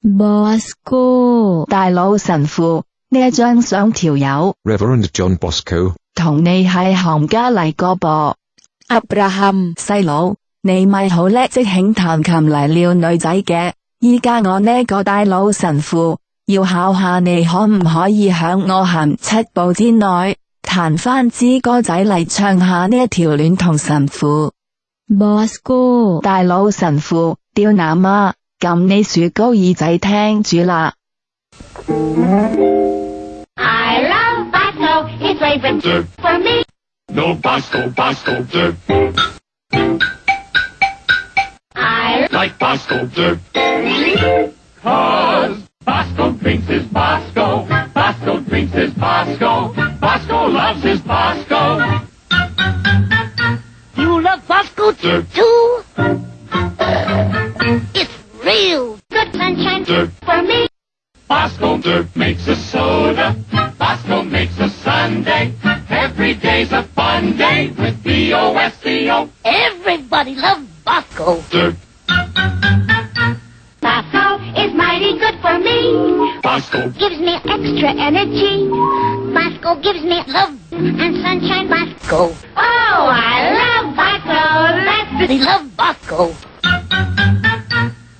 Bosco，大佬神父，呢一張相條友 Reverend John Bosco, 同你係行家嚟個噃。Abraham，細佬，你咪好叻即興彈琴嚟撩女仔嘅。依家我呢個大佬神父要考下你可唔可以響我行七步之內彈翻支歌仔嚟唱下呢一條戀童神父。Bosco，大佬神父，刁男啊，揿你竖高耳仔听住啦。 I love Bosco, his favorite Dirt. for me. No Bosco, Bosco dirt. I Like Bosco dirt. Cause Bosco drinks his Bosco. Bosco drinks his Bosco. Bosco loves his Bosco. you love Bosco Dirt. too. For me. Bosco dirt makes a soda. Bosco makes a Sunday. Every day's a fun day with B-O-S-C-O. Everybody loves Bosco. Dirt. Bosco is mighty good for me. Bosco. Gives me extra energy. Bosco gives me love and sunshine. Bosco. Oh, I love Bosco. Let's love Bosco.